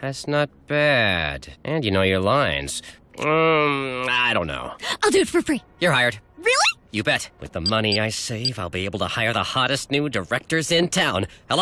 That's not bad. And you know your lines. Um, I don't know. I'll do it for free. You're hired. Really? You bet. With the money I save, I'll be able to hire the hottest new directors in town. Hello?